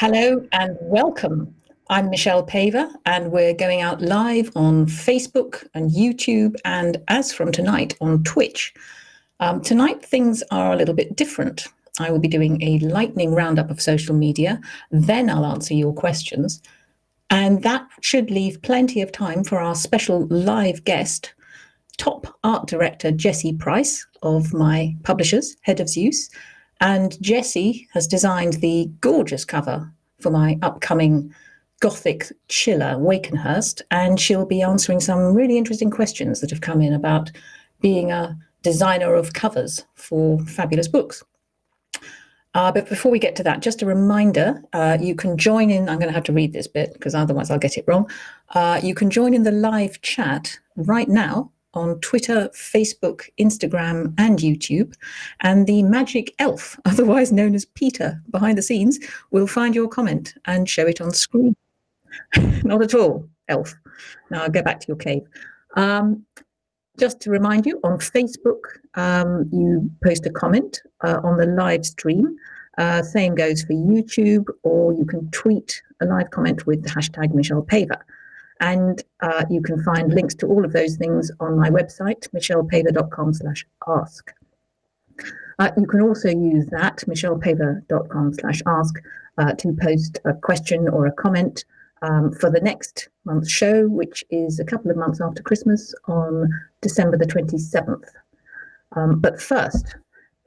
Hello and welcome. I'm Michelle Paver and we're going out live on Facebook and YouTube and as from tonight on Twitch. Um, tonight things are a little bit different. I will be doing a lightning roundup of social media, then I'll answer your questions. And that should leave plenty of time for our special live guest, top art director Jessie Price of my publishers, Head of Zeus. And Jessie has designed the gorgeous cover for my upcoming Gothic chiller, Wakenhurst, and she'll be answering some really interesting questions that have come in about being a designer of covers for fabulous books. Uh, but before we get to that, just a reminder, uh, you can join in, I'm going to have to read this bit because otherwise I'll get it wrong. Uh, you can join in the live chat right now on Twitter, Facebook, Instagram, and YouTube. And the magic elf, otherwise known as Peter behind the scenes, will find your comment and show it on screen. Not at all, elf. Now I'll go back to your cave. Um, just to remind you, on Facebook, um, you post a comment uh, on the live stream. Uh, same goes for YouTube, or you can tweet a live comment with the hashtag Michelle Paver. And uh, you can find links to all of those things on my website, michellepaver.com slash ask. Uh, you can also use that, michellepaver.com slash ask, uh, to post a question or a comment um, for the next month's show, which is a couple of months after Christmas on December the 27th. Um, but first,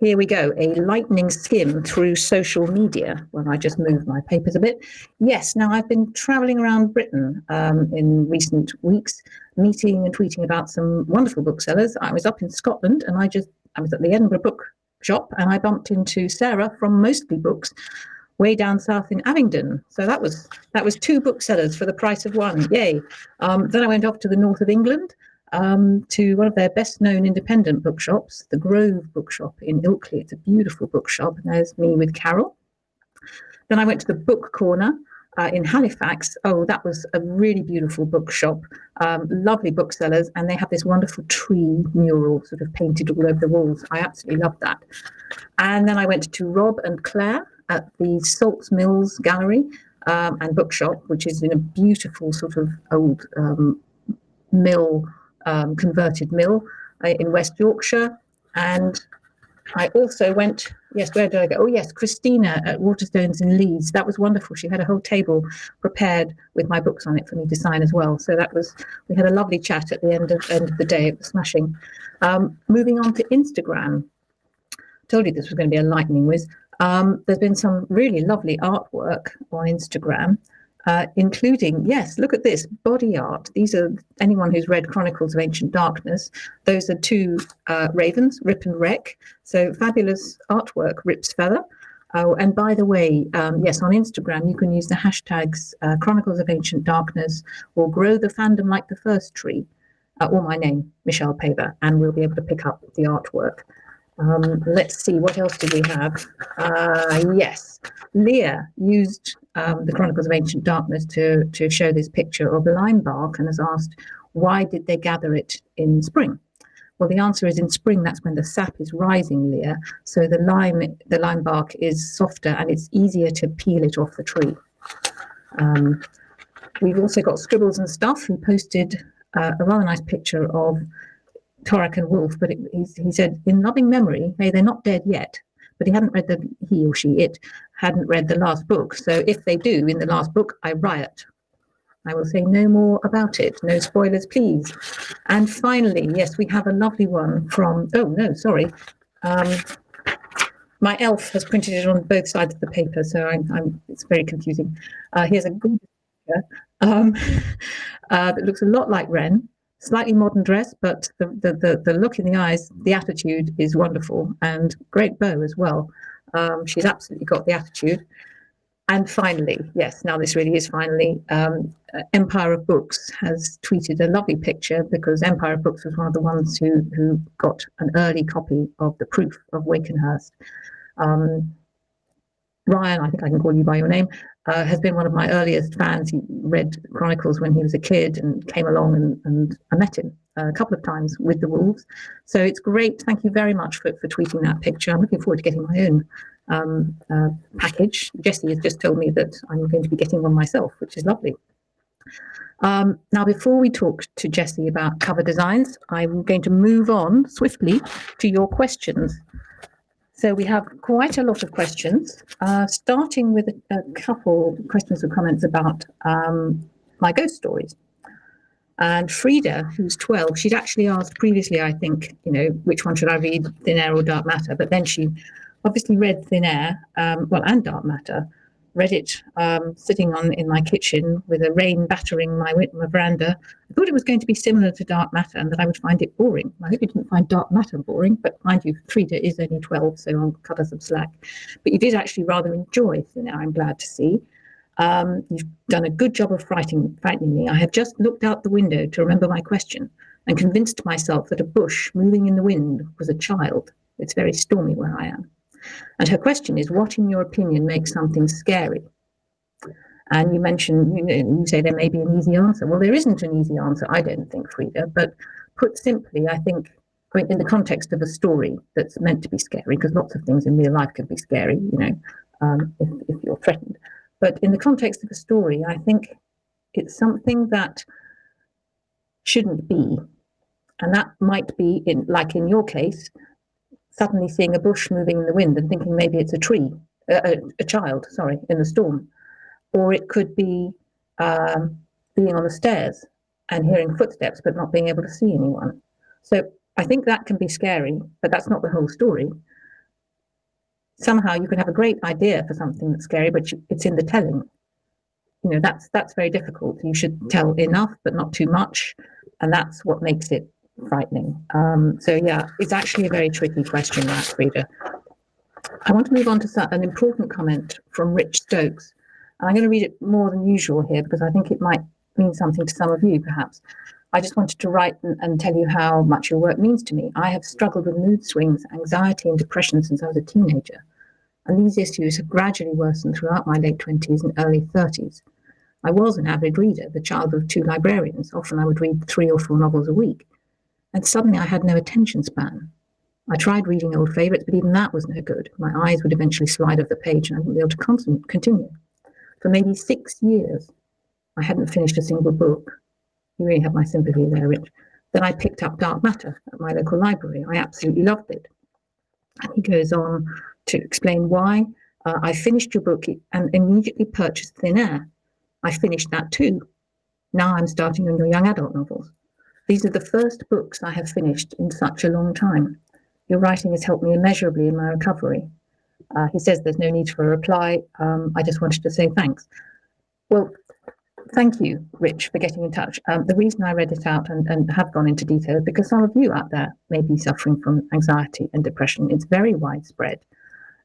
here we go, a lightning skim through social media. Well, I just moved my papers a bit. Yes, now I've been traveling around Britain um, in recent weeks, meeting and tweeting about some wonderful booksellers. I was up in Scotland and I just, I was at the Edinburgh Book Shop and I bumped into Sarah from Mostly Books way down south in Abingdon. So that was that was two booksellers for the price of one. Yay. Um, then I went off to the north of England um, to one of their best known independent bookshops, the Grove Bookshop in Ilkley. It's a beautiful bookshop. And there's me with Carol. Then I went to the Book Corner uh, in Halifax. Oh, that was a really beautiful bookshop. Um, lovely booksellers. And they have this wonderful tree mural sort of painted all over the walls. I absolutely loved that. And then I went to Rob and Claire at the Salts Mills Gallery um, and Bookshop, which is in a beautiful sort of old um, mill um, converted mill uh, in West Yorkshire. And I also went, yes, where did I go? Oh, yes, Christina at Waterstones in Leeds. That was wonderful. She had a whole table prepared with my books on it for me to sign as well. So that was, we had a lovely chat at the end of, end of the day. It was smashing. Um, moving on to Instagram. Told you this was going to be a lightning whiz. Um, there's been some really lovely artwork on Instagram uh, including, yes, look at this, body art. These are anyone who's read Chronicles of Ancient Darkness. Those are two uh, ravens, Rip and Rek. So fabulous artwork, Rip's Feather. Oh, and by the way, um, yes, on Instagram, you can use the hashtags uh, Chronicles of Ancient Darkness or Grow the Fandom Like the First Tree, uh, or my name, Michelle Paver, and we'll be able to pick up the artwork. Um, let's see, what else do we have? Uh, yes, Leah used um, the Chronicles of Ancient Darkness to, to show this picture of the lime bark and has asked, why did they gather it in spring? Well, the answer is in spring, that's when the sap is rising, Leah. So the lime, the lime bark is softer and it's easier to peel it off the tree. Um, we've also got Scribbles and Stuff who posted uh, a rather nice picture of Torak and Wolf, but it, he said, in loving memory, may they're not dead yet, but he hadn't read the, he or she, it hadn't read the last book. So if they do in the last book, I riot. I will say no more about it. No spoilers, please. And finally, yes, we have a lovely one from, oh no, sorry. Um, my elf has printed it on both sides of the paper, so I'm, I'm it's very confusing. Uh, here's a good picture um, uh, that looks a lot like Renn, slightly modern dress, but the, the, the, the, look in the eyes, the attitude is wonderful and great bow as well. Um, she's absolutely got the attitude. And finally, yes, now this really is finally, um, Empire of Books has tweeted a lovely picture because Empire of Books was one of the ones who, who got an early copy of the proof of Wakenhurst. Um, Ryan, I think I can call you by your name, uh, has been one of my earliest fans. He read Chronicles when he was a kid and came along and, and I met him uh, a couple of times with the Wolves. So it's great. Thank you very much for, for tweeting that picture. I'm looking forward to getting my own um, uh, package. Jessie has just told me that I'm going to be getting one myself, which is lovely. Um, now, before we talk to Jessie about cover designs, I'm going to move on swiftly to your questions. So we have quite a lot of questions, uh, starting with a, a, couple questions or comments about um, my ghost stories. And Frida, who's 12, she'd actually asked previously, I think, you know, which one should I read, Thin Air or Dark Matter? But then she obviously read Thin Air, um, well, and Dark Matter, read it um, sitting on in my kitchen with a rain battering my, my veranda. I thought it was going to be similar to Dark Matter and that I would find it boring. I hope you didn't find Dark Matter boring, but mind you, Frida is only 12, so I'll cut her some slack. But you did actually rather enjoy Thin Air, I'm glad to see. Um, you've done a good job of frightening, frightening me. I have just looked out the window to remember my question and convinced myself that a bush moving in the wind was a child. It's very stormy where I am. And her question is, what in your opinion makes something scary? And you mentioned, you, say there may be an easy answer. Well, there isn't an easy answer, I don't think, Frida. But put simply, I think in the context of a story that's meant to be scary, because lots of things in real life can be scary, you know, um, if, if you're threatened. But in the context of a story, I think it's something that shouldn't be. And that might be, in like in your case, suddenly seeing a bush moving in the wind and thinking maybe it's a tree, a, a child, sorry, in the storm. Or it could be um, being on the stairs and hearing footsteps but not being able to see anyone. So I think that can be scary, but that's not the whole story. Somehow you can have a great idea for something that's scary, but it's in the telling. You know, that's that's very difficult. You should tell enough, but not too much, and that's what makes it frightening. Um, so yeah, it's actually a very tricky question, that Frida. I want to move on to an important comment from Rich Stokes. And I'm going to read it more than usual here because I think it might mean something to some of you, perhaps. I just wanted to write and, and tell you how much your work means to me. I have struggled with mood swings, anxiety, and depression since I was a teenager. And these issues have gradually worsened throughout my late 20s and early 30s. I was an avid reader, the child of two librarians. Often I would read three or four novels a week and suddenly I had no attention span. I tried reading old favourites, but even that was no good. My eyes would eventually slide off the page and I wouldn't be able to continue. For maybe six years, I hadn't finished a single book. You really have my sympathy there, Rich. Then I picked up Dark Matter at my local library. I absolutely loved it. And he goes on to explain why. Uh, I finished your book and immediately purchased Thin Air. I finished that too. Now I'm starting on your young adult novels. These are the first books I have finished in such a long time. Your writing has helped me immeasurably in my recovery. Uh, he says there's no need for a reply. Um, I just wanted to say thanks. Well, thank you, Rich, for getting in touch. Um, the reason I read it out and, and have gone into detail is because some of you out there may be suffering from anxiety and depression. It's very widespread.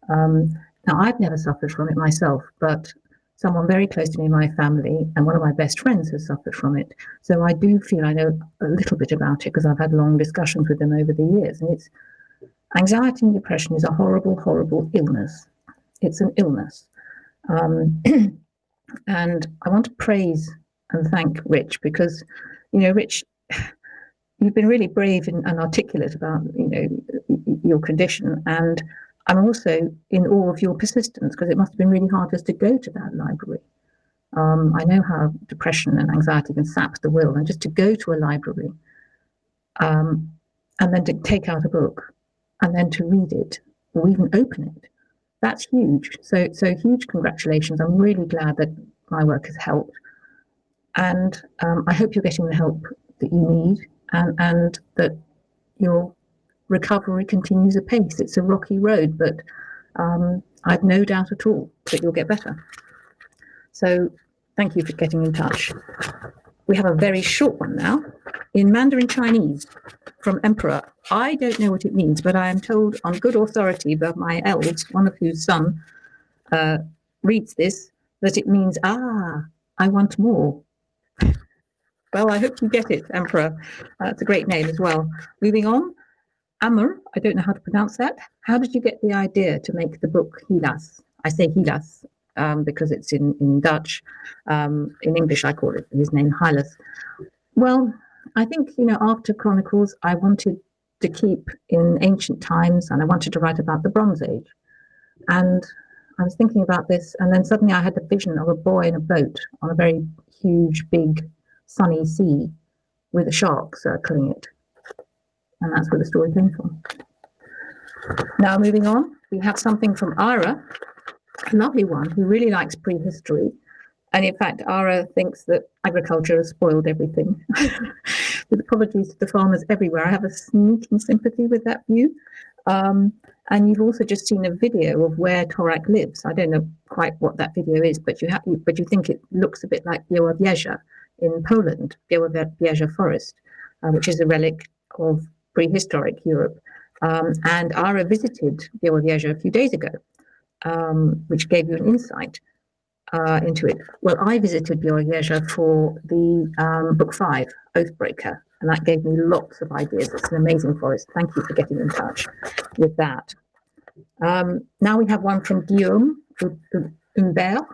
Um, now, I've never suffered from it myself, but someone very close to me my family, and one of my best friends has suffered from it. So I do feel I know a little bit about it because I've had long discussions with them over the years. And it's anxiety and depression is a horrible, horrible illness. It's an illness. Um, and I want to praise and thank Rich because, you know, Rich, you've been really brave and, and articulate about, you know, your condition. And I'm also in awe of your persistence because it must have been really hard just to go to that library. Um, I know how depression and anxiety can sap the will, and just to go to a library um, and then to take out a book and then to read it or even open it, that's huge. So, so huge congratulations. I'm really glad that my work has helped. And um, I hope you're getting the help that you need and, and that you're recovery continues apace. It's a rocky road, but um, I've no doubt at all that you'll get better. So thank you for getting in touch. we have a very short one now in Mandarin Chinese from Emperor. I don't know what it means, but I am told on good authority by my elves, one of whose son uh, reads this, that it means, ah, I want more. Well, I hope you get it, Emperor. Uh, it's a great name as well. Moving on, Amr, I don't know how to pronounce that. How did you get the idea to make the book Hylas? I say Hylas um, because it's in, in Dutch. Um, in English, I call it his name, Hylas. Well, I think, you know, after Chronicles, I wanted to keep in ancient times and I wanted to write about the Bronze Age. And I was thinking about this, and then suddenly I had the vision of a boy in a boat on a very huge, big, sunny sea with a shark circling it. And that's where the story came from. Now, moving on, we have something from Ira, a lovely one who really likes prehistory. And in fact, Ara thinks that agriculture has spoiled everything. with apologies to the farmers everywhere, I have a sneaking sympathy with that view. Um, and you've also just seen a video of where Torak lives. I don't know quite what that video is, but you have, but you think it looks a bit like Biała in Poland, Biała forest, uh, which is a relic of prehistoric Europe. Um, and Ara visited Biała a few days ago, um, which gave you an insight uh, into it. Well, I visited Biała for the um, book five, Oathbreaker, and that gave me lots of ideas. It's an amazing forest. Thank you for getting in touch with that. Um, now we have one from Guillaume Humbert.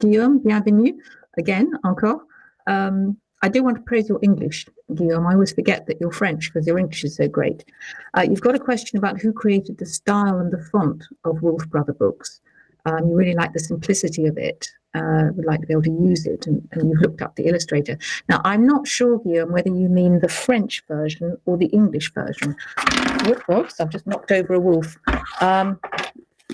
Guillaume, bienvenue again, encore. Um, I do want to praise your English, Guillaume. I always forget that you're French because your English is so great. Uh, you've got a question about who created the style and the font of Wolf Brother books. Um, you really like the simplicity of it uh, would like to be able to use it, and, and, you've looked up the illustrator. Now, I'm not sure, Guillaume, whether you mean the French version or the English version. Whoops, I've just knocked over a wolf, um,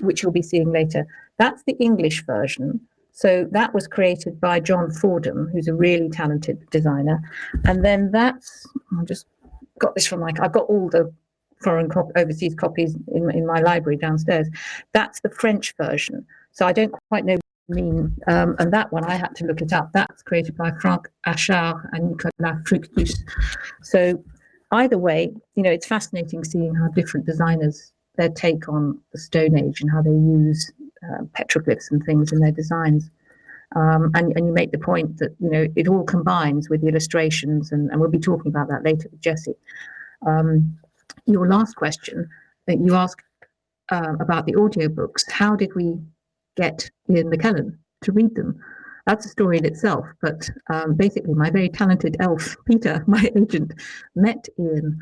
which you'll be seeing later. That's the English version. So that was created by John Fordham, who's a really talented designer. And then that's, I just got this from like, I've got all the foreign cop overseas copies in, in my library downstairs. That's the French version. So I don't quite know mean. Um, and that one, I had to look it up. That's created by Franck Achard and Nicolas Fructus. So either way, you know, it's fascinating seeing how different designers, their take on the Stone Age and how they use uh, petroglyphs and things in their designs. Um, and, and you make the point that, you know, it all combines with the illustrations, and, and we'll be talking about that later with Jessie. Um, your last question that you asked uh, about the audiobooks, how did we get Ian McKellen to read them. That's a story in itself, but um, basically my very talented elf, Peter, my agent, met Ian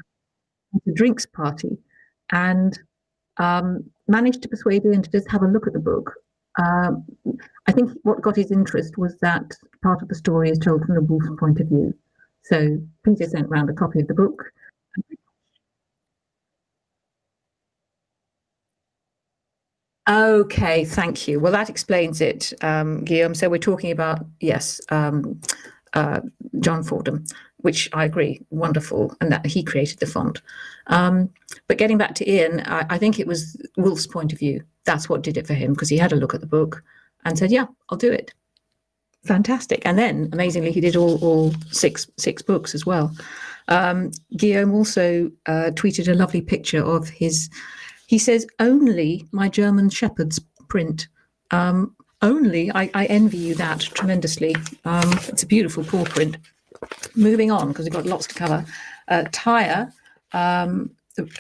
at a drinks party and um, managed to persuade Ian to just have a look at the book. Um, I think what got his interest was that part of the story is told from the wolf's point of view. So Peter sent round a copy of the book Okay, thank you. Well, that explains it, um, Guillaume. So we're talking about, yes, um, uh, John Fordham, which I agree, wonderful, and that he created the font. Um, but getting back to Ian, I, I, think it was Wolf's point of view. That's what did it for him because he had a look at the book and said, yeah, I'll do it. Fantastic. And then amazingly, he did all, all six, six books as well. Um, Guillaume also uh, tweeted a lovely picture of his he says, only my German Shepherd's print. Um, only, I, I, envy you that tremendously. Um, it's a beautiful paw print. Moving on, because we've got lots to cover. Uh, Tyre, um,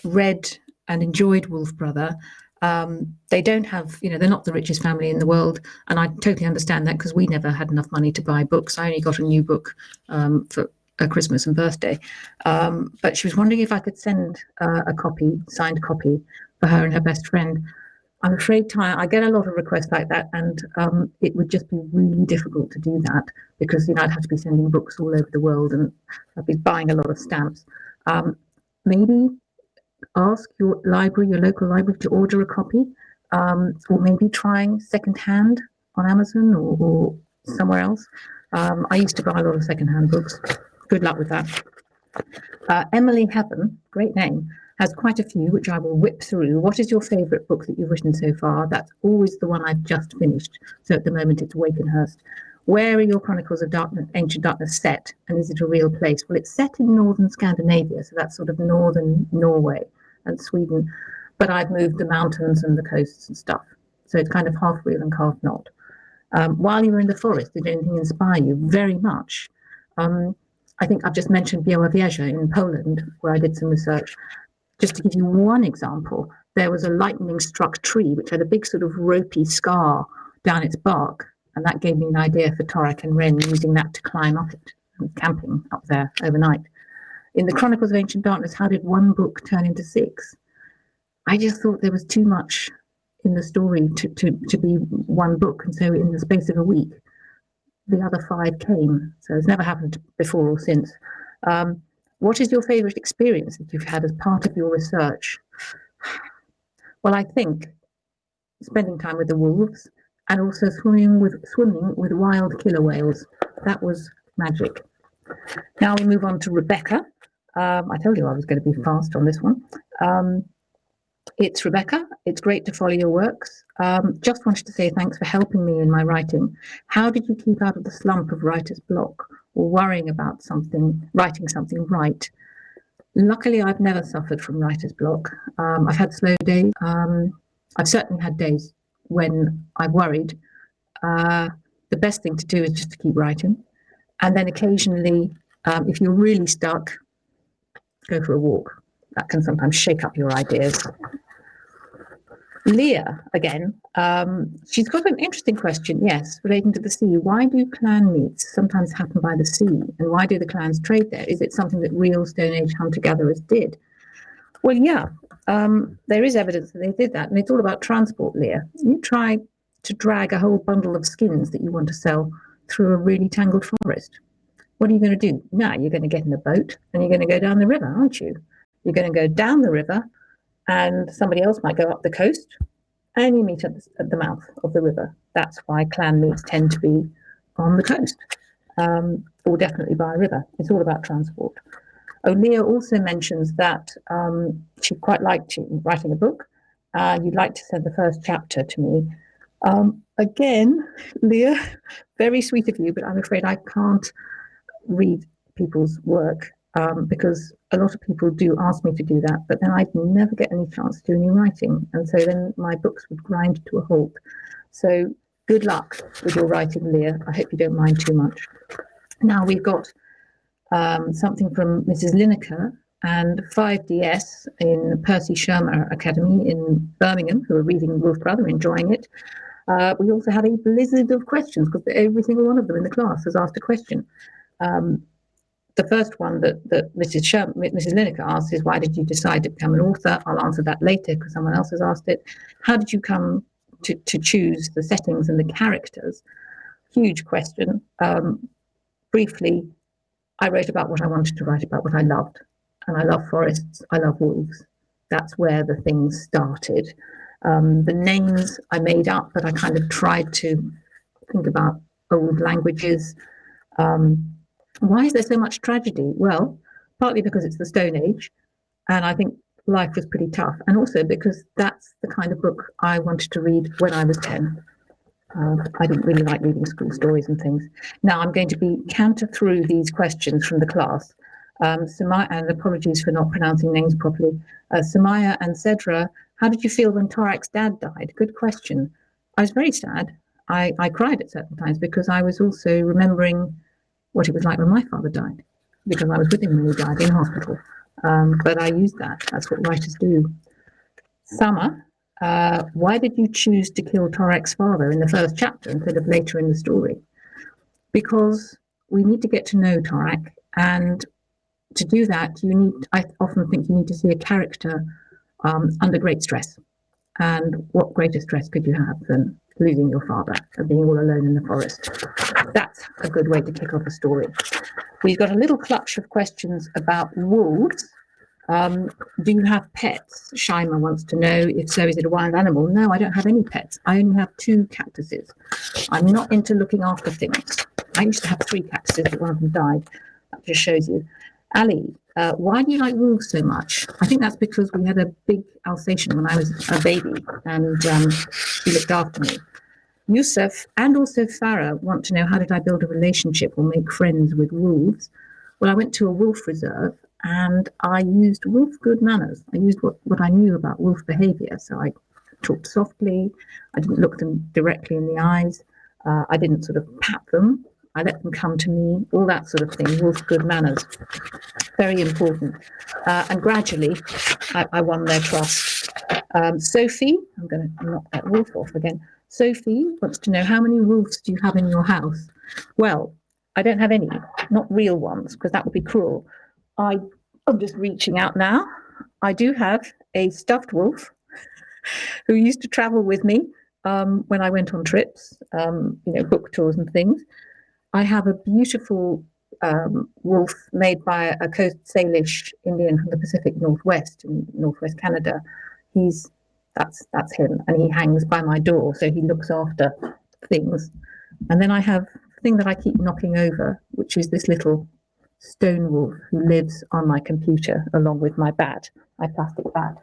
read and enjoyed Wolf Brother. Um, they don't have, you know, they're not the richest family in the world. And I totally understand that because we never had enough money to buy books. I only got a new book um, for a Christmas and birthday. Um, but she was wondering if I could send uh, a copy, signed copy, for her and her best friend. I'm afraid, Ty, I get a lot of requests like that, and um, it would just be really difficult to do that because you know I'd have to be sending books all over the world, and I'd be buying a lot of stamps. Um, maybe ask your library, your local library, to order a copy, um, or maybe trying secondhand on Amazon or, or somewhere else. Um, I used to buy a lot of secondhand books. Good luck with that. Uh, Emily Heaven, great name has quite a few, which I will whip through. What is your favourite book that you've written so far? That's always the one I've just finished. So at the moment it's Wakenhurst. where are your Chronicles of Darkness, Ancient Darkness set, and is it a real place? Well, it's set in northern Scandinavia, so that's sort of northern Norway and Sweden, but I've moved the mountains and the coasts and stuff. So it's kind of half real and half not. Um, while you were in the forest, did anything inspire you? Very much. Um, I think I've just mentioned Białowieża in Poland, where I did some research. Just to give you one example, there was a lightning struck tree which had a big sort of ropey scar down its bark. And that gave me an idea for Torak and Renn using that to climb up it and camping up there overnight. In the Chronicles of Ancient Darkness, how did one book turn into six? I just thought there was too much in the story to, to, to be one book. And so in the space of a week, the other five came. So it's never happened before or since. Um, what is your favorite experience that you've had as part of your research? Well, I think spending time with the wolves and also swimming with swimming with wild killer whales. That was magic. Now we move on to Rebecca. Um, I told you I was going to be fast on this one. Um, it's Rebecca. It's great to follow your works. Um, just wanted to say thanks for helping me in my writing. How did you keep out of the slump of writer's block or worrying about something, writing something right? Luckily, I've never suffered from writer's block. Um, I've had slow days. Um, I've certainly had days when I worried. Uh, the best thing to do is just to keep writing. And then occasionally, um, if you're really stuck, go for a walk. That can sometimes shake up your ideas. Leah, again, um, she's got an interesting question, yes, relating to the sea. Why do clan meets sometimes happen by the sea? And why do the clans trade there? Is it something that real Stone Age hunter gatherers did? Well, yeah, um, there is evidence that they did that. And it's all about transport, Leah. You try to drag a whole bundle of skins that you want to sell through a really tangled forest. What are you going to do? Now you're going to get in a boat and you're going to go down the river, aren't you? You're going to go down the river and somebody else might go up the coast and you meet at the, at the mouth of the river. That's why clan meets tend to be on the coast um, or definitely by a river. It's all about transport. O'Leah also mentions that um, she quite liked writing a book. Uh, you'd like to send the first chapter to me. Um, again, Leah, very sweet of you, but I'm afraid I can't read people's work um, because a lot of people do ask me to do that, but then I'd never get any chance to do any writing. And so then my books would grind to a halt. So good luck with your writing, Leah. I hope you don't mind too much. Now we've got um, something from Mrs. Lineker and 5DS in Percy Shurmer Academy in Birmingham, who are reading Wolf Brother, enjoying it. Uh, we also have a blizzard of questions because every single one of them in the class has asked a question. Um, the first one that, that Mrs. Sherman, Mrs. Lineker asked is, why did you decide to become an author? I'll answer that later because someone else has asked it. How did you come to, to choose the settings and the characters? Huge question. Um, briefly, I wrote about what I wanted to write about, what I loved. And I love forests, I love wolves. That's where the things started. Um, the names I made up, but I kind of tried to think about old languages. Um, why is there so much tragedy? Well, partly because it's the Stone Age, and I think life was pretty tough, and also because that's the kind of book I wanted to read when I was 10. Uh, I didn't really like reading school stories and things. Now I'm going to be counter through these questions from the class. Um, Samaya, and apologies for not pronouncing names properly. Uh, Samaya and Cedra, how did you feel when Torak's dad died? Good question. I was very sad. I, I cried at certain times because I was also remembering what it was like when my father died, because I was with him when he died in hospital. Um, but I used that. That's what writers do. Summer, uh, why did you choose to kill Torak's father in the first chapter instead of later in the story? Because we need to get to know Torak, and to do that, you need. I often think you need to see a character um, under great stress. And what greater stress could you have than losing your father and being all alone in the forest? That's a good way to kick off a story. We've got a little clutch of questions about wolves um, do you have pets? Shima wants to know if so, is it a wild animal? No, I don't have any pets. I only have two cactuses. I'm not into looking after things. I used to have three cactuses, but one of them died. That just shows you. Ali, uh, why do you like wolves so much? I think that's because we had a big Alsatian when I was a baby and um, he looked after me. Yusuf and also Farah want to know how did I build a relationship or make friends with wolves? Well, I went to a wolf reserve and I used wolf good manners. I used what, what I knew about wolf behavior. So I talked softly, I didn't look them directly in the eyes, uh, I didn't sort of pat them. I let them come to me, all that sort of thing, wolf good manners. Very important. Uh, and gradually, I, I, won their trust. Um, Sophie, I'm going to knock that wolf off again. Sophie wants to know how many wolves do you have in your house? Well, I don't have any, not real ones, because that would be cruel. I, I'm just reaching out now. I do have a stuffed wolf who used to travel with me um, when I went on trips, um, you know, book tours and things. I have a beautiful um, wolf made by a Coast Salish Indian from the Pacific Northwest in Northwest Canada. He's that's that's him, and he hangs by my door, so he looks after things. And then I have a thing that I keep knocking over, which is this little stone wolf who lives on my computer along with my bat, my plastic bat.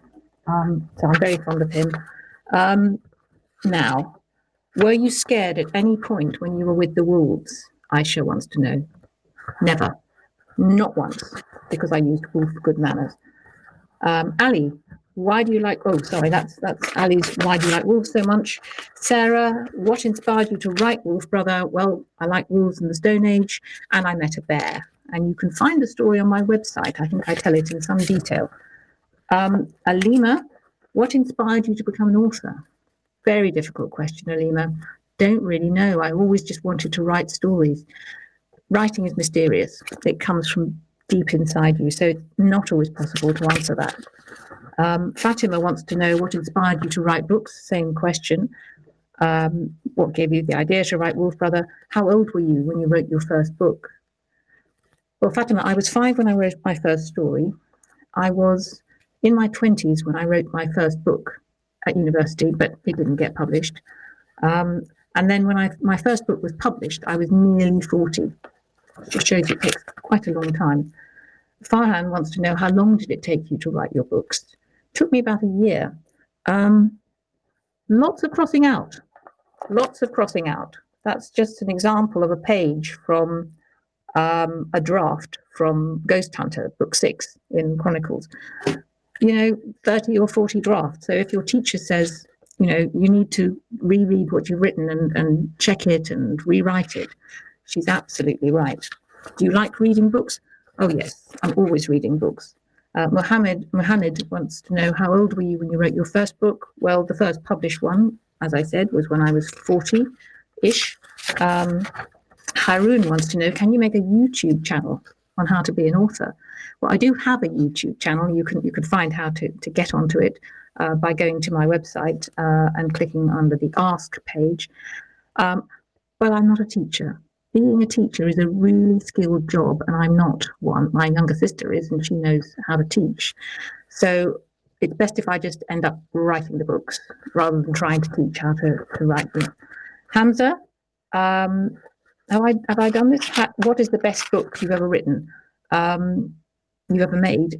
Um, so I'm very fond of him. Um, now, were you scared at any point when you were with the wolves? Aisha wants to know. Never. Not once, because I used wolf good manners. Um, Ali, why do you like, oh, sorry, that's, that's Ali's, why do you like wolves so much? Sarah, what inspired you to write Wolf Brother? Well, I like wolves in the Stone Age, and I met a bear. And you can find the story on my website. I think I tell it in some detail. Um, Alima, what inspired you to become an author? Very difficult question, Alima don't really know. I always just wanted to write stories. Writing is mysterious. It comes from deep inside you, so it's not always possible to answer that. Um, Fatima wants to know what inspired you to write books. Same question. Um, what gave you the idea to write Wolf Brother? How old were you when you wrote your first book? Well, Fatima, I was five when I wrote my first story. I was in my 20s when I wrote my first book at university, but it didn't get published. Um, and then when I my first book was published, I was nearly 40. It shows it takes quite a long time. Farhan wants to know how long did it take you to write your books? It took me about a year. Um, lots of crossing out, lots of crossing out. That's just an example of a page from um, a draft from Ghost Hunter, book six in Chronicles. You know, 30 or 40 drafts. So if your teacher says, you know, you need to reread what you've written and, and check it and rewrite it. She's absolutely right. Do you like reading books? Oh, yes, I'm always reading books. Uh, Mohammed, Mohammed wants to know how old were you when you wrote your first book? Well, the first published one, as I said, was when I was 40 ish. Um, Haroon wants to know can you make a YouTube channel on how to be an author? Well, I do have a YouTube channel. You can you can find how to, to get onto it uh, by going to my website uh, and clicking under the Ask page. Um, well, I'm not a teacher. Being a teacher is a really skilled job, and I'm not one. My younger sister is, and she knows how to teach. So it's best if I just end up writing the books rather than trying to teach how to, to write them. Hamza, um, have I have I done this? What is the best book you've ever written? Um, you ever made?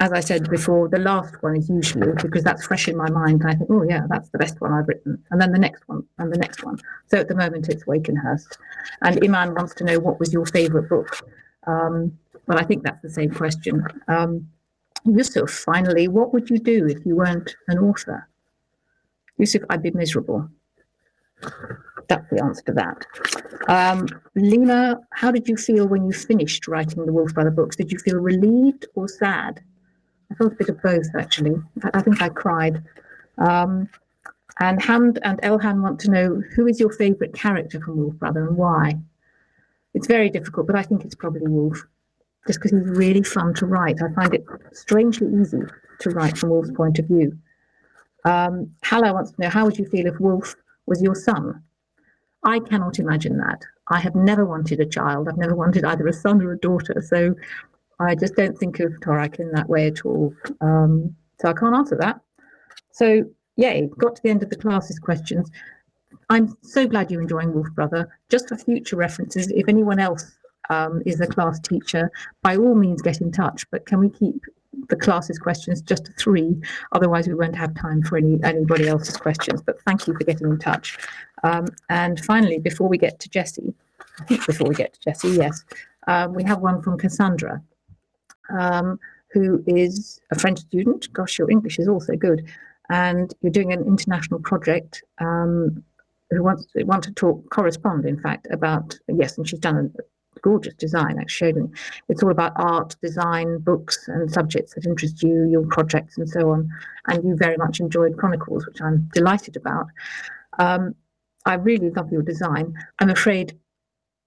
As I said before, the last one is usually because that's fresh in my mind. And I think, oh yeah, that's the best one I've written. And then the next one and the next one. So at the moment it's Wakenhurst. And Iman wants to know what was your favourite book? Um, well, I think that's the same question. Um, Yusuf, finally, what would you do if you weren't an author? Yusuf, I'd be miserable. That's the answer to that. Um, Lena, how did you feel when you finished writing the Wolf Brother books? Did you feel relieved or sad? I felt a bit of both actually. I think I cried. Um, and Hand and Elhan want to know who is your favourite character from Wolf Brother and why. It's very difficult, but I think it's probably Wolf, just because he's really fun to write. I find it strangely easy to write from Wolf's point of view. Um, wants to know how would you feel if Wolf was your son? I cannot imagine that. I have never wanted a child. I've never wanted either a son or a daughter. So I just don't think of Torak in that way at all. Um, so I can't answer that. So, yay, got to the end of the classes questions. I'm so glad you're enjoying Wolf Brother. Just for future references, if anyone else um, is a class teacher, by all means get in touch. But can we keep the class's questions just to three. Otherwise, we won't have time for any anybody else's questions. But thank you for getting in touch. Um, and finally, before we get to Jessie, I think before we get to Jessie, yes, um, we have one from Cassandra, um, who is a French student. Gosh, your English is also good. And you're doing an international project um, who wants to want to talk correspond in fact about yes and she's done a gorgeous design actually showed it's all about art design books and subjects that interest you your projects and so on and you very much enjoyed chronicles which i'm delighted about um, i really love your design i'm afraid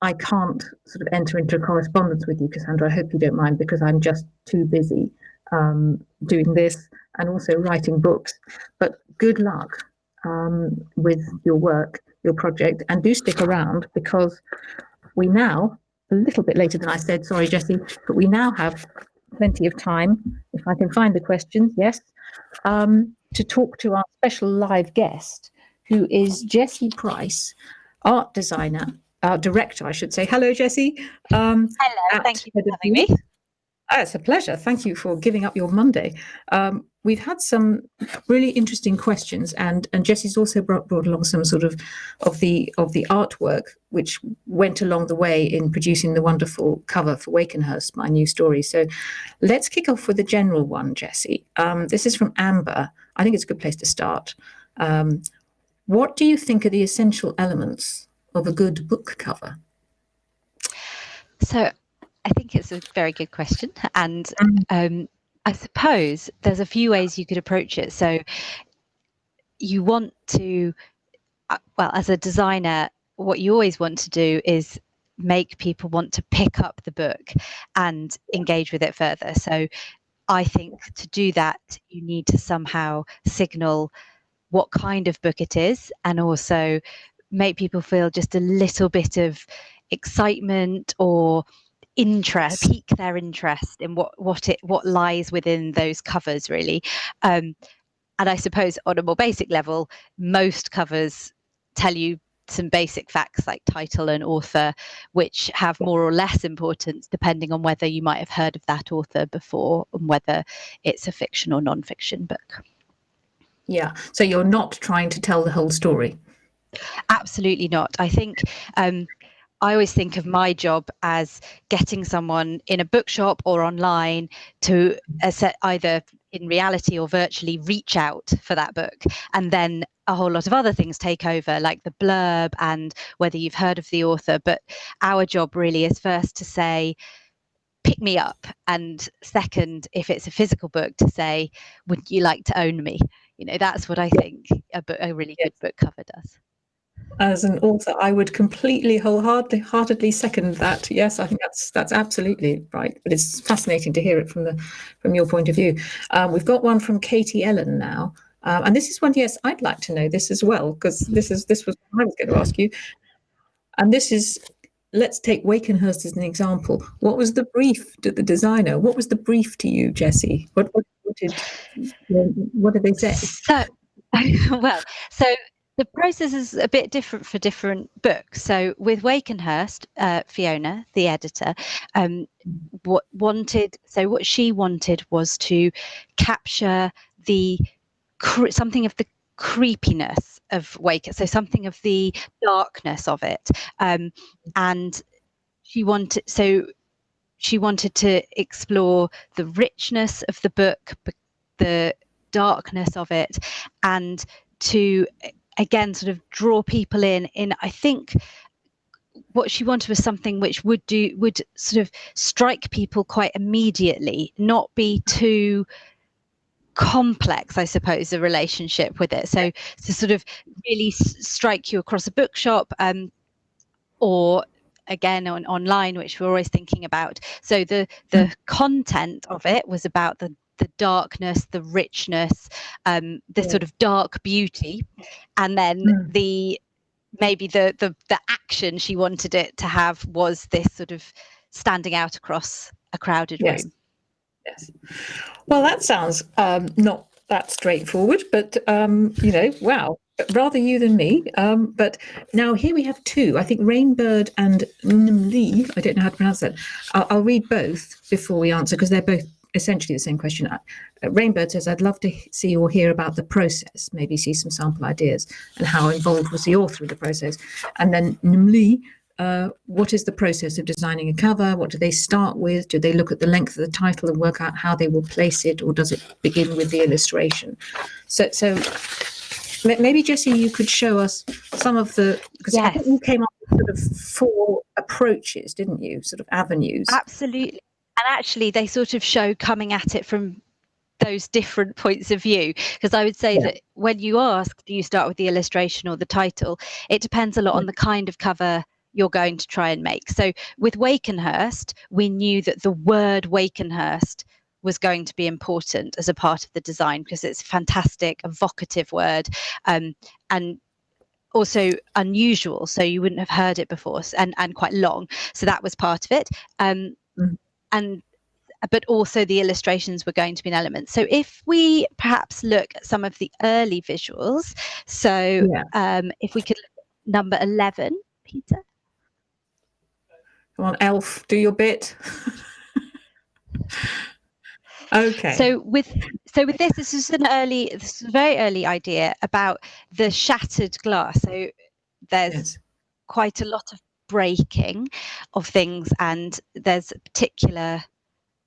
i can't sort of enter into a correspondence with you cassandra. I hope you don't mind because i'm just too busy um, doing this and also writing books. But good luck um, with your work, your project, and do stick around because we now, a little bit later than I said, sorry, Jessie, but we now have plenty of time, if I can find the questions, yes, um, to talk to our special live guest, who is Jessie Price, art designer, uh, director, I should say. Hello, Jessie. Um, Hello, thank you for having me. Oh, it's a pleasure. Thank you for giving up your Monday. Um, we've had some really interesting questions, and and Jessie's also brought, brought along some sort of of the of the artwork which went along the way in producing the wonderful cover for Wakenhurst, my new story. So, let's kick off with the general one, Jessie. Um, this is from Amber. I think it's a good place to start. Um, what do you think are the essential elements of a good book cover? So I think it's a very good question. And mm. um, I suppose there's a few ways you could approach it. So you want to, uh, well, as a designer, what you always want to do is make people want to pick up the book and engage with it further. So I think to do that, you need to somehow signal what kind of book it is and also make people feel just a little bit of excitement or interest pique their interest in what what it what lies within those covers really. Um, and i suppose on a more basic level most covers tell you some basic facts like title and author which have more or less importance depending on whether you might have heard of that author before and whether it's a fiction or non-fiction book. Yeah. So you're not trying to tell the whole story absolutely not i think um, I always think of my job as getting someone in a bookshop or online to either in reality or virtually reach out for that book. And then a whole lot of other things take over, like the blurb and whether you've heard of the author. But our job really is first to say, pick me up. And second, if it's a physical book, to say, would you like to own me? You know, that's what I think a, book, a really good book cover does as an author, I would completely wholeheartedly second that. Yes, I think that's that's absolutely right. But it's fascinating to hear it from the from your point of view. Um, we've got one from Katie Ellen now, um, and this is one. Yes, I'd like to know this as well because this is this was I was going to ask you. And this is let's take Wakenhurst as an example. What was the brief to the designer? What was the brief to you, Jessie? What what, what did what did they say? So, well, so the process is a bit different for different books. So with Wakenhurst, uh, Fiona, the editor, um, what wanted so what she wanted was to capture the something of the creepiness of Wake, so something of the darkness of it, um, and she wanted so she wanted to explore the richness of the book, the darkness of it, and to again sort of draw people in in i think what she wanted was something which would do would sort of strike people quite immediately not be too complex i suppose the relationship with it so to sort of really strike you across a bookshop um, or again on online which we're always thinking about so the the mm. content of it was about the the darkness, the richness, um, the yeah. sort of dark beauty, and then mm. the maybe the the the action she wanted it to have was this sort of standing out across a crowded yes. room. Yes. Well, that sounds um, not that straightforward, but um, you know, wow, rather you than me. Um, but now here we have two. I think Rainbird and Nimli. I don't know how to pronounce that. I'll, I'll read both before we answer because they're both essentially the same question. Uh, Rainbird says, I'd love to see or hear about the process, maybe see some sample ideas and how involved was the author of the process. And then Nimli, uh, what is the process of designing a cover? What do they start with? Do they look at the length of the title and work out how they will place it, or does it begin with the illustration? So, so maybe Jessie, you could show us some of the because yes. you came up with sort of four approaches, didn't you? Sort of avenues. Absolutely, and actually, they sort of show coming at it from those different points of view because i would say yeah. that when you ask do you start with the illustration or the title it depends a lot on the kind of cover you're going to try and make. So with Wakenhurst, we knew that the word Wakenhurst was going to be important as a part of the design because it's a fantastic, evocative word. Um, and also unusual so you wouldn't have heard it before and and quite long so that was part of it um, mm. And but also the illustrations were going to be an element so if we perhaps look at some of the early visuals so yeah. um, if we could look at number 11 peter Come on, Elf, do your bit. okay. So with so with this, this is an early, this is a very early idea about the shattered glass. So there's yes. quite a lot of breaking of things, and there's a particular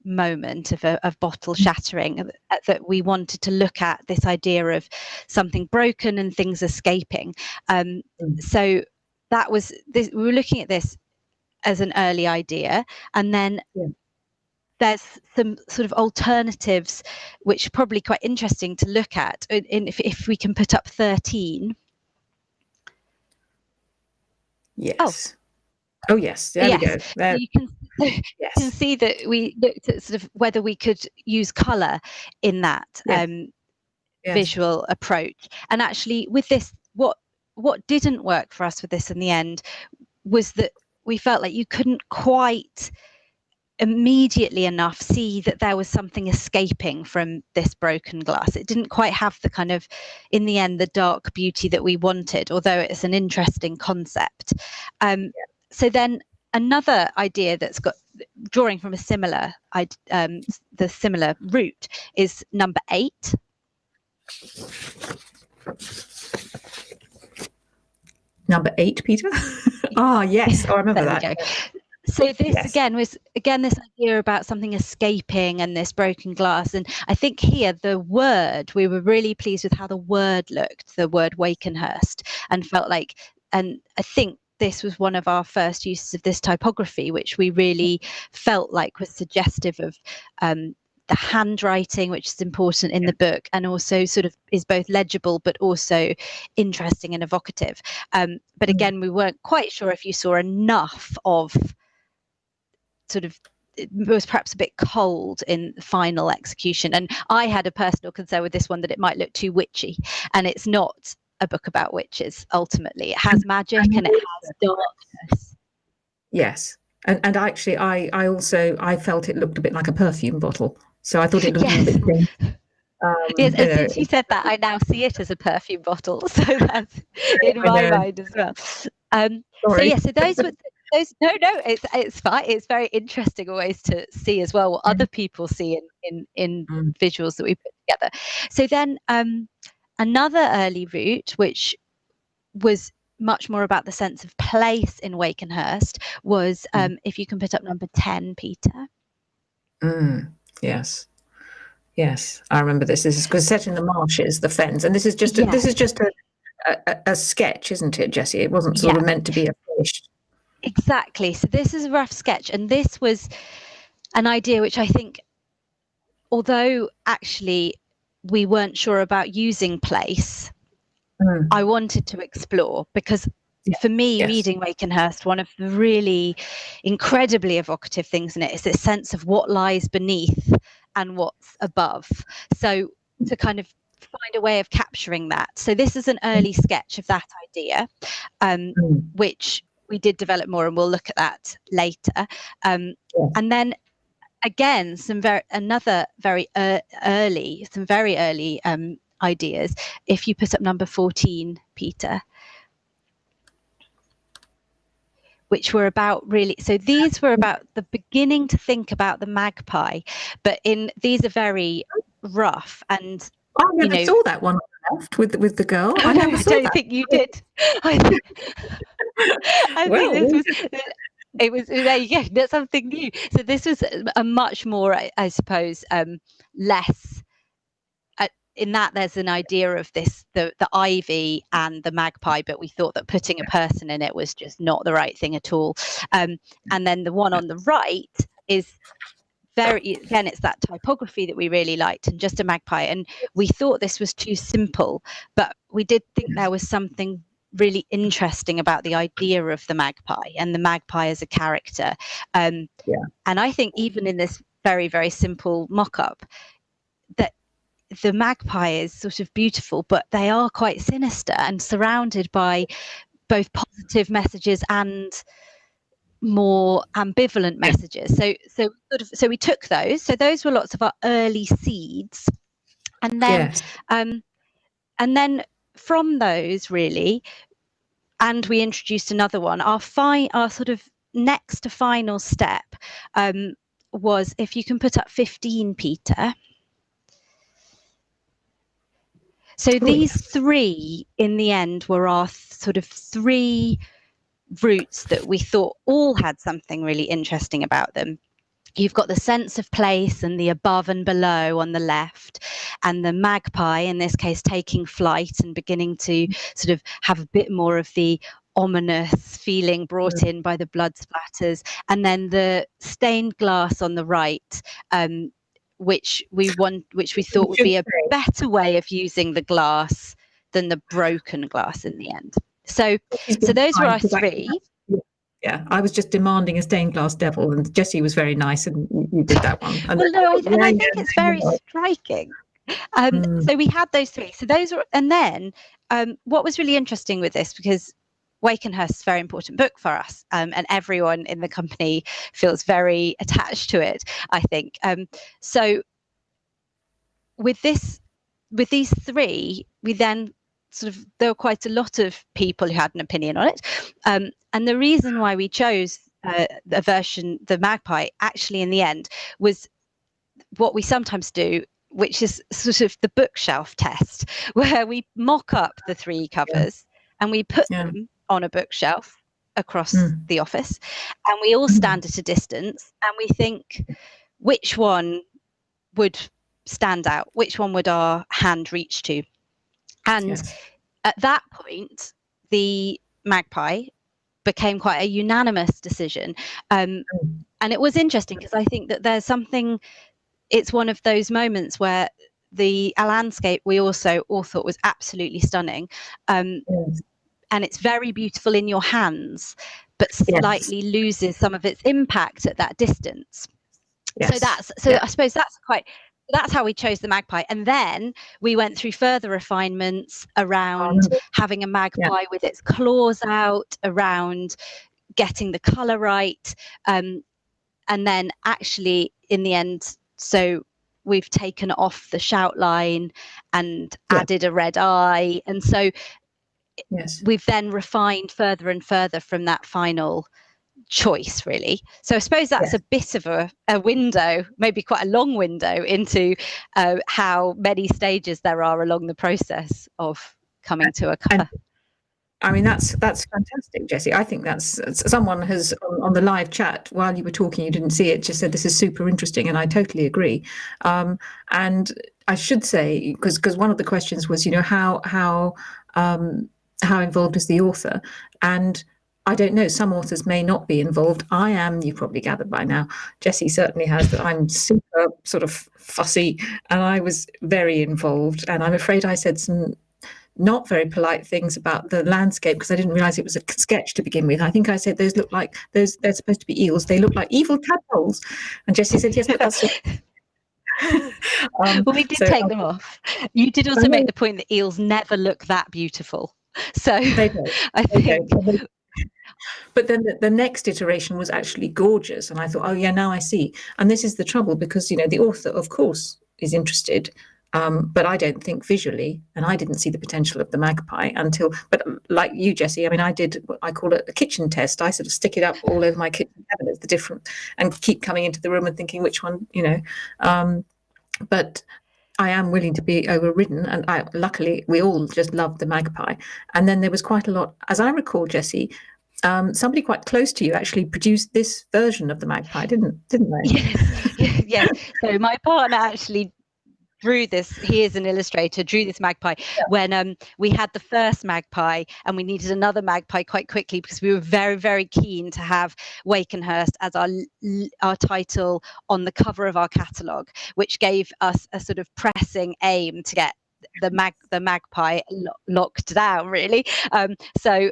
moment of a of bottle shattering that we wanted to look at this idea of something broken and things escaping. Um, mm. So that was this, we were looking at this as an early idea and then yeah. there's some sort of alternatives which are probably quite interesting to look at in, in if, if we can put up 13 yes oh, oh yes there yes. we go there. you can yes. can see that we looked at sort of whether we could use color in that yes. um, yes. visual approach and actually with this what what didn't work for us with this in the end was that we felt like you couldn't quite immediately enough see that there was something escaping from this broken glass. It didn't quite have the kind of, in the end, the dark beauty that we wanted, although it's an interesting concept. Um, yeah. So then another idea that's got drawing from a similar, um, the similar route is number eight. Number eight, Peter. Ah, oh, yes. Oh, I remember that. So this yes. again was again this idea about something escaping and this broken glass. And I think here the word, we were really pleased with how the word looked, the word Wakenhurst, and felt like and I think this was one of our first uses of this typography, which we really felt like was suggestive of um, the handwriting, which is important in the book, and also sort of is both legible but also interesting and evocative. Um, but mm. again, we weren't quite sure if you saw enough of sort of it was perhaps a bit cold in final execution. And I had a personal concern with this one that it might look too witchy, and it's not a book about witches. Ultimately, it has magic and it has darkness. Yes, and and actually, I I also I felt it looked a bit like a perfume bottle. So I thought it looked yes. a bit um, yes, and since you said that, I now see it as a perfume bottle. So that's in my mind as well. Um, so yeah, so those were those. No, no, it's it's fine. It's very interesting always to see as well what mm. other people see in in, in mm. visuals that we put together. So then um, another early route, which was much more about the sense of place in Wakenhurst, was mm. um, if you can put up number ten, Peter. Mm. Yes. Yes, I remember this. This is because set in the marshes, the fens, and this is just a, this is just a, a, a, sketch, isn't it, Jessie? It wasn't sort yeah. of meant to be a finished. Exactly. So this is a rough sketch, and this was an idea which I think, although actually we weren't sure about using place, mm. I wanted to explore because yeah. for me, yes. reading Wakenhurst, one of the really incredibly evocative things in it is this sense of what lies beneath and what's above. So to kind of find a way of capturing that. So this is an early sketch of that idea, um, mm. which we did develop more, and we'll look at that later. Um. And then again, some very another very uh, early, some very early um, ideas. If you put up number fourteen, Peter which were about really so these were about the beginning to think about the magpie but in these are very rough and I never you know, saw that one left with with the girl. I, I don't that. think you did. I I well, think this was it was there you go that's something new. So this was a much more i, I suppose um, less uh, in that there's an idea of this the the ivy and the magpie but we thought that putting a person in it was just not the right thing at all. Um, and then the one on the right is very again it's that typography that we really liked and just a magpie. And we thought this was too simple but we did think there was something really interesting about the idea of the magpie and the magpie as a character. Um, yeah. And I think even in this very, very simple mock up, that the magpie is sort of beautiful, but they are quite sinister and surrounded by both positive messages and more ambivalent messages. So, so sort of, so we took those. So those were lots of our early seeds, and then, yes. um, and then from those really and we introduced another one. Our fi- our sort of next to final step um, was if you can put up 15 peter. So these three in the end were our sort of three routes that we thought all had something really interesting about them you've got the sense of place and the above and below on the left and the magpie in this case taking flight and beginning to sort of have a bit more of the ominous feeling brought in by the blood splatters. And then the stained glass on the right um, which we want which we thought would be a better way of using the glass than the broken glass in the end. So so those were our three yeah, I was just demanding a stained glass devil, and Jessie was very nice, and you did that one. And well, no, I, and I think it's very striking. Um, mm. So we had those three. So those were, and then um, what was really interesting with this because Wakenhurst is a very important book for us, um, and everyone in the company feels very attached to it. I think um, so. With this, with these three, we then sort of there were quite a lot of people who had an opinion on it, um, and the reason why we chose uh, a version, the Magpie, actually in the end was what we sometimes do which is sort of the bookshelf test, where we mock up the three covers yeah. and we put yeah. them on a bookshelf across mm. the office, and we all hmm. stand at a distance and we think which one would stand out, which one would our hand reach to. And yes. at that point, the magpie became quite a unanimous decision. Um, mm. and it was interesting because I think that there's something, it's one of those moments where the landscape we also all thought was absolutely stunning. Um, yes. And it's very beautiful in your hands, but slightly yes. loses some of its impact at that distance. Yes. So that's so yeah. I suppose that's quite that's how we chose the magpie. And then we went through further refinements around um, having a magpie yeah. with its claws out, around getting the color right. Um, and then actually, in the end, so we've taken off the shout line and yeah. added a red eye. And so yes. we've then refined further and further from that final choice really so i suppose that's a bit of a, a, window maybe quite a long window into uh, how many stages there are along the process of coming to a cover I mean that's that's fantastic, Jessie. I think that's someone has on, on, the live chat while you were talking, you didn't see it, just said this is super interesting, and I totally agree. Um, and I should say because because one of the questions was, you know, how how um, how involved is the author, and I don't know, some authors may not be involved. I am, you've probably gathered by now. Jessie certainly has that I'm super sort of fussy and I was very involved. And I'm afraid I said some not very polite things about the landscape because I didn't realize it was a sketch to begin with. I think I said those look like those they're supposed to be eels. They look like evil tadpoles. And Jessie said, yes, but that's um, well, we did so, take um, them off. You did also make the point that eels never look that beautiful. So I think but then the, the, next iteration was actually gorgeous and i thought oh yeah now i see and this is the trouble because you know the author of course is interested Um, but I don't think visually, and I didn't see the potential of the magpie until. But like you, Jessie, I mean, I did. What I call it a kitchen test. I sort of stick it up all over my kitchen cabinets, the different, and keep coming into the room and thinking which one, you know. Um, but I am willing to be overridden, and I, luckily we all just loved the magpie. And then there was quite a lot, as I recall, Jessie. Um, somebody quite close to you actually produced this version of the magpie, didn't didn't they? Yes, yes. So my partner actually drew this he is an illustrator drew this magpie yeah. when um, we had the first magpie and we needed another magpie quite quickly because we were very very keen to have wakenhurst as our our title on the cover of our catalogue which gave us a sort of pressing aim to get the mag the magpie lo locked down really um, so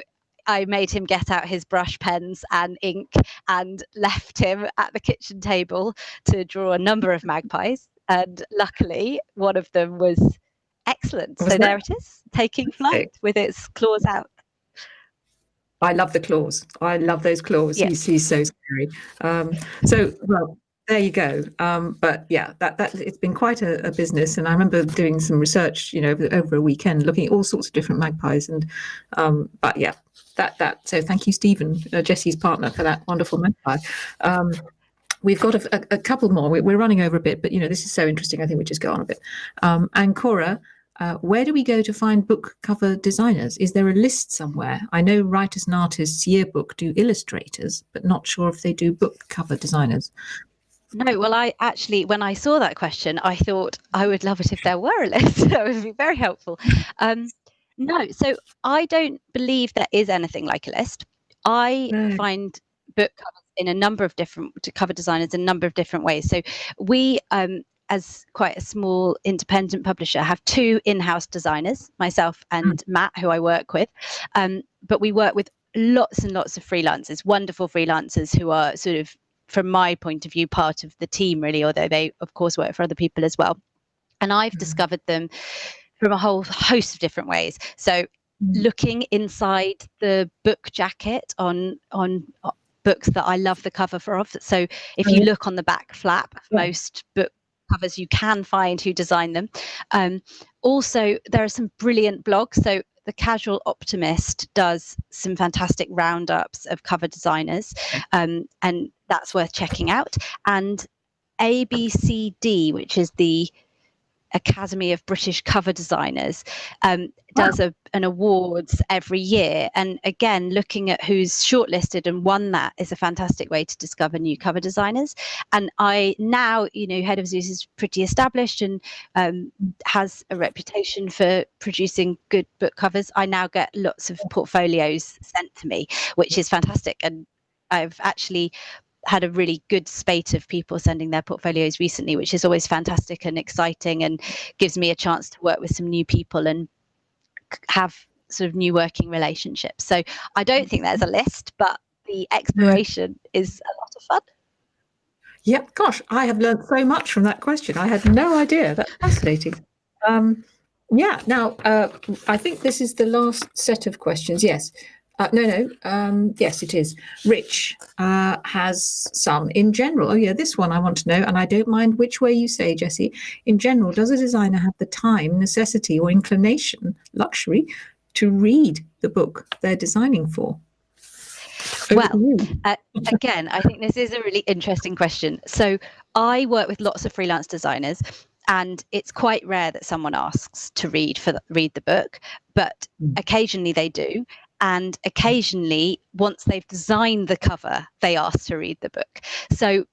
I made him get out his brush pens and ink and left him at the kitchen table to draw a number of magpies and luckily one of them was excellent. Was so that? there it is, taking flight with its claws out. I love the claws. I love those claws. Yes. He's, he's so scary. Um, so, well, there you go. Um, but yeah, that that it's been quite a, a, business, and I remember doing some research, you know, over, over, a weekend, looking at all sorts of different magpies, and um, but yeah, that that. So thank you, Stephen, uh, Jessie's partner, for that wonderful magpie. Um, We've got a, a, a couple more. We're, running over a bit, but you know this is so interesting. I think we just go on a bit. Um, and Cora, uh, where do we go to find book cover designers? Is there a list somewhere? I know Writers and Artists Yearbook do illustrators, but not sure if they do book cover designers. No, well, I actually, when I saw that question, I thought I would love it if there were a list. that would be very helpful. Um, no, so I don't believe there is anything like a list. I no. find book covers in a number of different to cover designers in a number of different ways. So we um, as quite a small independent publisher have two in-house designers myself and mm. matt who i work with um, but we work with lots and lots of freelancers wonderful freelancers who are sort of from my point of view part of the team really although they of course work for other people as well and i've mm. discovered them from a whole host of different ways so mm. looking inside the book jacket on on books that I love the cover for. of. So if you look on the back flap of most book covers, you can find who designed them. Um, also, there are some brilliant blogs. So the Casual Optimist does some fantastic roundups of cover designers, um, and that's worth checking out. And ABCD, which is the Academy of British Cover Designers um, does wow. a, an awards every year. And again, looking at who's shortlisted and won that is a fantastic way to discover new cover designers. And I now, you know, Head of Zeus is pretty established and um, has a reputation for producing good book covers. I now get lots of portfolios sent to me, which is fantastic. And I've actually had a really good spate of people sending their portfolios recently, which is always fantastic and exciting and gives me a chance to work with some new people and have sort of new working relationships. So I don't think there's a list, but the exploration is a lot of fun. Yep, gosh, I have learned so much from that question. I had no idea. That's fascinating. Um, yeah, now uh, I think this is the last set of questions. Yes. Uh, no, no. Um, yes, it is. Rich uh, has some in general. Oh, yeah, this one I want to know, and I don't mind which way you say, Jessie. In general, does a designer have the time, necessity, or inclination, luxury, to read the book they're designing for? well, uh, again, I think this is a really interesting question. So I work with lots of freelance designers, and it's quite rare that someone asks to read for the, read the book, but mm. occasionally they do and occasionally once they've designed the cover they ask to read the book. So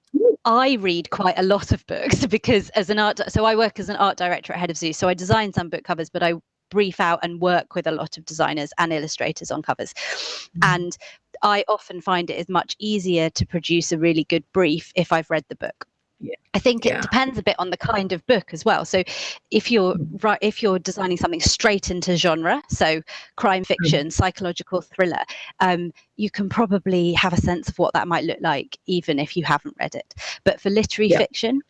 i read quite a lot of books because as an art so i work as an art director at head of zeus so i design some book covers but i brief out and work with a lot of designers and illustrators on covers. Mm-hmm. and i often find it is much easier to produce a really good brief if i've read the book yeah. I think yeah. it depends a bit on the kind of book as well. So if you're mm. right, if you're designing something straight into genre, so crime mm. fiction, psychological thriller, um, you can probably have a sense of what that might look like, even if you haven't read it. But for literary yeah. fiction,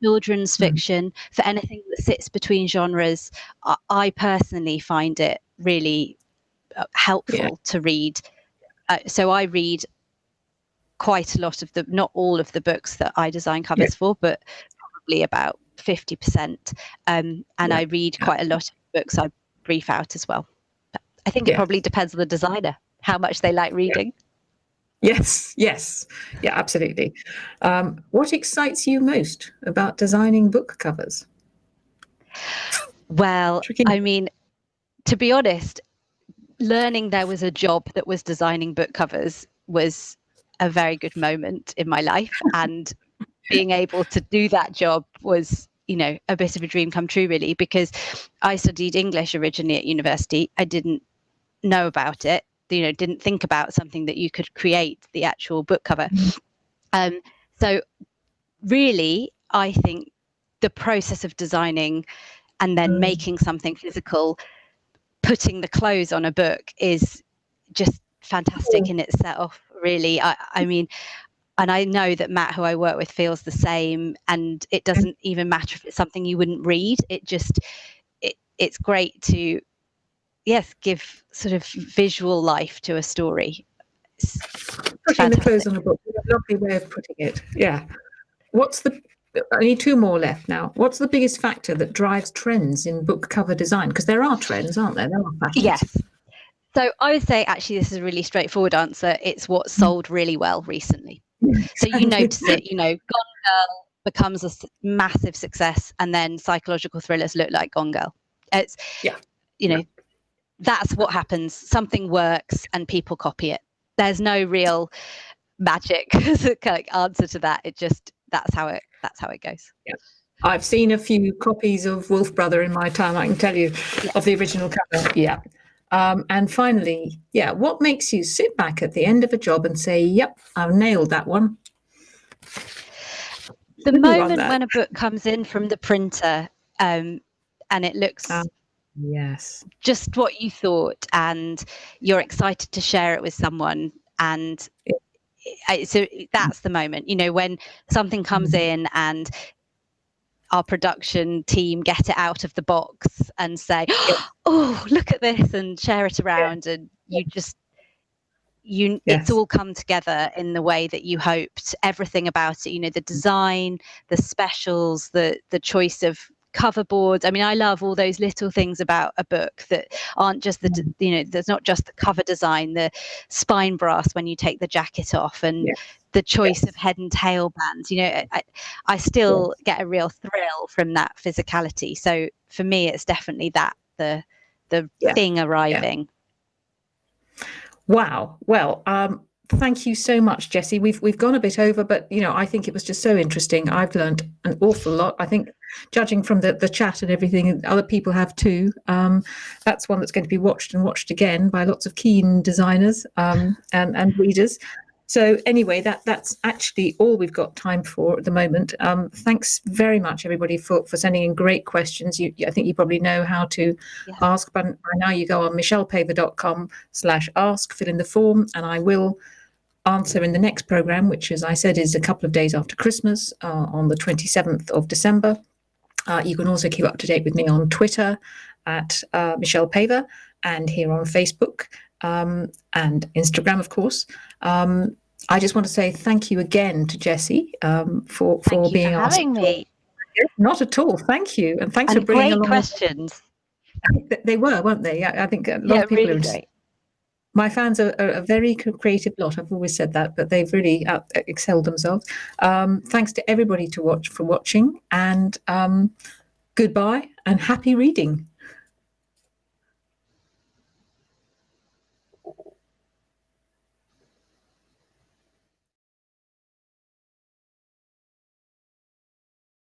children's mm. fiction, for anything that sits between genres, I, I personally find it really uh, helpful to read. Uh, so I read quite a lot of the, not all of the books that I design covers yeah. for, but probably about 50%. Um, and yeah. I read quite a lot of books I brief out as well. But I think it probably depends on the designer, how much they like reading. Yes, yes, yeah, absolutely. Um, what excites you most about designing book covers? Well, Tricky. I mean, to be honest, learning there was a job that was designing book covers was a very good moment in my life. And being able to do that job was, you know, a bit of a dream come true, really, because I studied English originally at university. I didn't know about it, you know, didn't think about something that you could create the actual book cover. Um, so, really, I think the process of designing and then mm. making something physical putting the clothes on a book is just fantastic in itself really I, I mean and I know that Matt, who I work with, feels the same. And it doesn't even matter if it's something you wouldn't read. It just, it, it's great to, yes, give sort of visual life to a story. Putting the clothes on a book, a lovely way of putting it. Yeah. What's the I need two more left now. What's the biggest factor that drives trends in book cover design? Because there are trends, aren't there? There are fashions. Yes. So I would say actually this is a really straightforward answer. It's what mm. sold really well recently. So you notice it, you know, Gone Girl becomes a massive success and then psychological thrillers look like Gone Girl. It's yeah. you know, that's what happens. Something works and people copy it. There's no real magic answer to that. It just that's how it that's how it goes. Yeah. I've seen a few copies of Wolf Brother in my time, I can tell you, yeah. of the original cover. Yeah. Um, and finally, yeah, what makes you sit back at the end of a job and say, yep, I've nailed that one? The moment when a book comes in from the printer um, and it looks um, yes just what you thought and you're excited to share it with someone and yeah so that's the moment you know when something comes mm-hmm. in and our production team get it out of the box and say oh look at this and share it around and you just you yes. it's all come together in the way that you hoped. Everything about it you know the design the specials the the choice of cover boards. I mean, I love all those little things about a book that aren't just the, you know, there's not just the cover design, the spine brass when you take the jacket off, and yes. the choice yes. of head and tail bands. You know, I, I still yes. get a real thrill from that physicality. So for me, it's definitely that the the yeah. thing arriving. Yeah. Wow. Well, um, thank you so much, Jessie. We've we've gone a bit over, but you know, I think it was just so interesting. I've learned an awful lot. I think, judging from the the chat and everything, other people have too. Um, that's one that's going to be watched and watched again by lots of keen designers um, and and readers. So anyway, that that's actually all we've got time for at the moment. Um, thanks very much, everybody, for, for sending in great questions. You, I think you probably know how to yeah. ask, but by now you go on michellepaver.com slash ask, fill in the form, and I will answer in the next program, which, as I said, is a couple of days after Christmas uh, on the 27th of December. Uh, you can also keep up to date with me on Twitter at uh, Michelle Paver and here on Facebook um, and Instagram, of course. Um, I just want to say thank you again to Jessie um, for for being for having me. Not at all. Thank you, and thanks and for bringing great questions. They were, weren't they? I think a lot yeah, of people really are. Great my fans are, are, a very creative lot. I've always said that, but they've really out, excelled themselves. Um, thanks to everybody to watch for watching, and um, goodbye and happy reading.